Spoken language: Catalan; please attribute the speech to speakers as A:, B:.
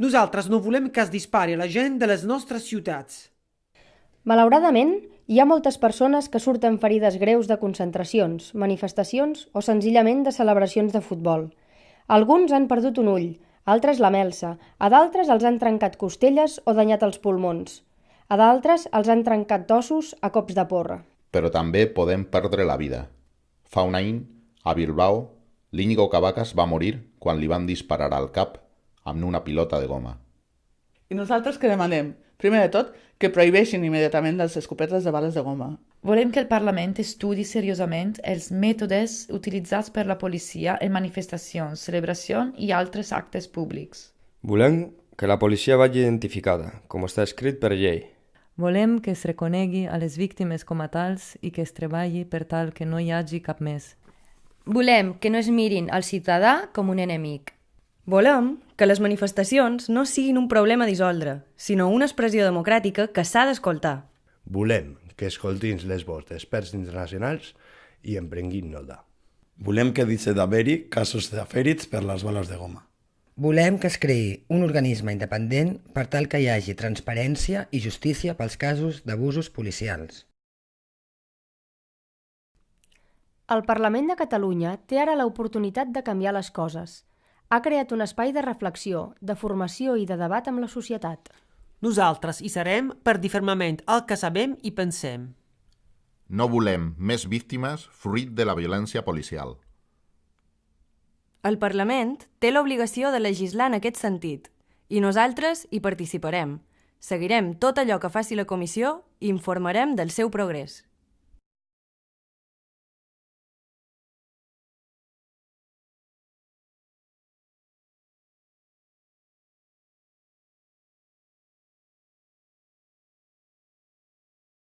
A: Nosaltres no volem que es dispari a la gent de les nostres ciutats.
B: Malauradament, hi ha moltes persones que surten ferides greus de concentracions, manifestacions o senzillament de celebracions de futbol. Alguns han perdut un ull, altres la melsa, a d'altres els han trencat costelles o danyat els pulmons. A d'altres els han trencat ossos a cops de porra.
C: Però també podem perdre la vida. Fa un any, a Bilbao, l'Íñigo Cavacas va morir quan li van disparar al cap amb una pilota de goma.
D: I nosaltres què demanem? Primer de tot, que prohibeixin immediatament les escopetes de bales de goma.
E: Volem que el Parlament estudi seriosament els mètodes utilitzats per la policia en manifestacions, celebracions i altres actes públics.
F: Volem que la policia vagi identificada, com està escrit per llei.
G: Volem que es reconegui a les víctimes com a tals i que es treballi per tal que no hi hagi cap més.
B: Volem que no es mirin al ciutadà com un enemic.
H: Volem que les manifestacions no siguin un problema dissoldre, sinó una expressió democràtica que s'ha d'escoltar.
I: Volem que escoltin les vots d'experts internacionals i emprenguin nota.
J: Volem que deixi d'haver-hi casos de fèrits per les bales de goma.
K: Volem que es creï un organisme independent per tal que hi hagi transparència i justícia pels casos d'abusos policials.
B: El Parlament de Catalunya té ara l'oportunitat de canviar les coses. Ha creat un espai de reflexió, de formació i de debat amb la societat.
A: Nosaltres hi serem per dir fermament el que sabem i pensem.
C: No volem més víctimes fruit de la violència policial.
H: El Parlament té l'obligació de legislar en aquest sentit i nosaltres hi participarem. Seguirem tot allò que faci la comissió i informarem del seu progrés.